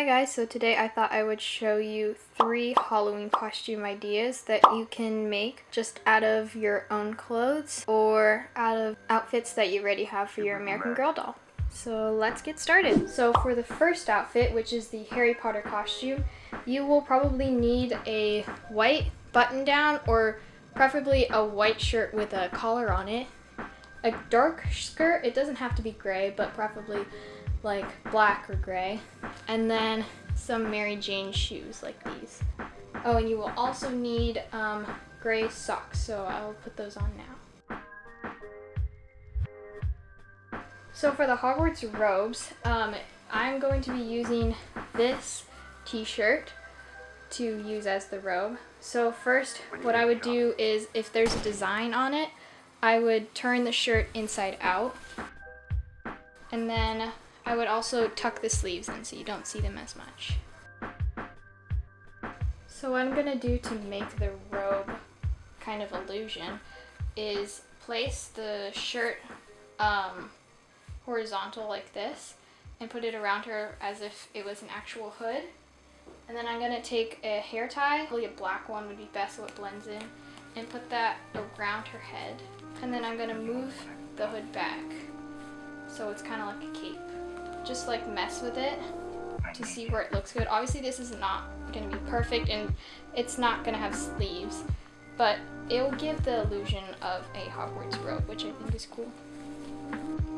Hi guys, so today I thought I would show you three Halloween costume ideas that you can make just out of your own clothes or out of outfits that you already have for your American Girl doll. So let's get started. So for the first outfit, which is the Harry Potter costume, you will probably need a white button down or preferably a white shirt with a collar on it. A dark skirt, it doesn't have to be gray, but preferably like black or gray. And then some Mary Jane shoes like these. Oh, and you will also need um, gray socks, so I'll put those on now. So for the Hogwarts robes, um, I'm going to be using this t-shirt to use as the robe. So first, what I would do is if there's a design on it, I would turn the shirt inside out. And then I would also tuck the sleeves in so you don't see them as much. So what I'm gonna do to make the robe kind of illusion is place the shirt um, horizontal like this and put it around her as if it was an actual hood. And then I'm gonna take a hair tie, probably a black one would be best so it blends in, and put that around her head. And then I'm gonna move the hood back so it's kind of like a cape just like mess with it to see where it looks good. Obviously this is not going to be perfect and it's not going to have sleeves, but it will give the illusion of a Hogwarts robe, which I think is cool.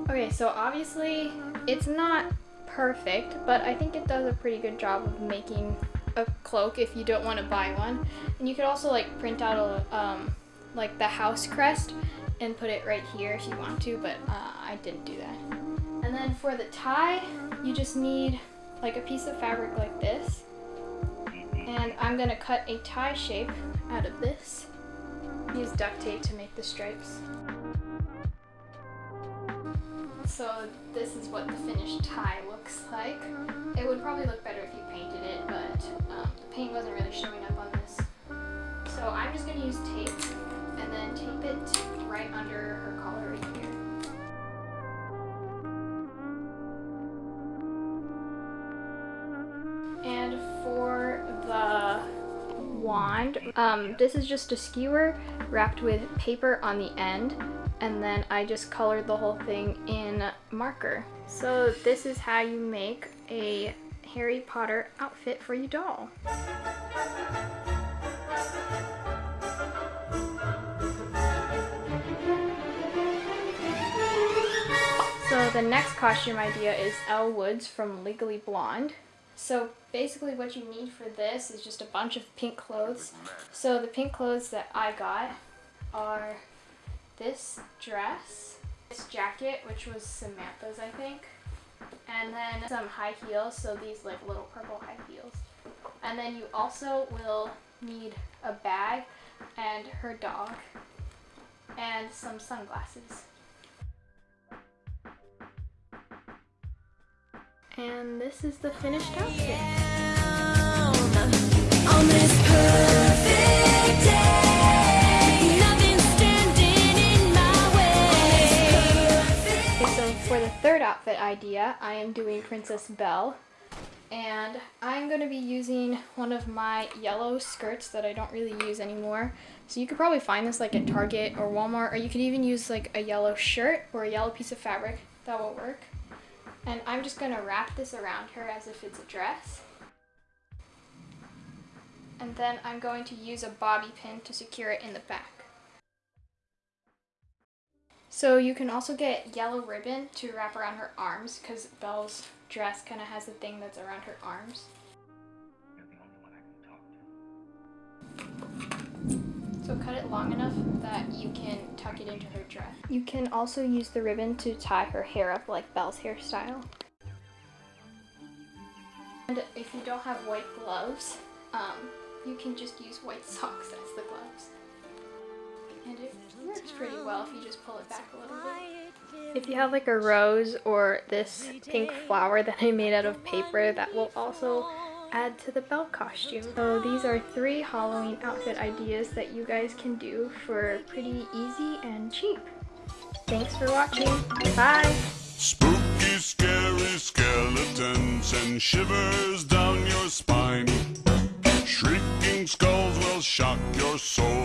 Okay, so obviously it's not perfect, but I think it does a pretty good job of making a cloak if you don't want to buy one. And you could also like print out a, um, like the house crest and put it right here if you want to, but uh, I didn't do that. And then for the tie, you just need like a piece of fabric like this. And I'm gonna cut a tie shape out of this. Use duct tape to make the stripes. So this is what the finished tie looks like. It would probably look better if you painted it, but um, the paint wasn't really showing up on this. So I'm just gonna use tape and then tape it right under her collar right here. Wand. Um, this is just a skewer wrapped with paper on the end and then I just colored the whole thing in marker. So this is how you make a Harry Potter outfit for your doll. So the next costume idea is Elle Woods from Legally Blonde. So basically what you need for this is just a bunch of pink clothes. So the pink clothes that I got are this dress, this jacket, which was Samantha's, I think, and then some high heels, so these like little purple high heels. And then you also will need a bag and her dog and some sunglasses. And this is the finished outfit. Okay, so for the third outfit idea, I am doing Princess Belle. And I'm going to be using one of my yellow skirts that I don't really use anymore. So you could probably find this like at Target or Walmart, or you could even use like a yellow shirt or a yellow piece of fabric. That will work. And I'm just going to wrap this around her as if it's a dress. And then I'm going to use a bobby pin to secure it in the back. So you can also get yellow ribbon to wrap around her arms because Belle's dress kind of has a thing that's around her arms. Long enough that you can tuck it into her dress. You can also use the ribbon to tie her hair up like Belle's hairstyle. And if you don't have white gloves, um, you can just use white socks as the gloves. And it works pretty well if you just pull it back a little bit. If you have like a rose or this pink flower that I made out of paper, that will also add to the Belle costume. So these are three Halloween outfit ideas that you guys can do for pretty easy and cheap. Thanks for watching. Bye! Spooky, scary skeletons and shivers down your spine. Shrieking skulls will shock your soul.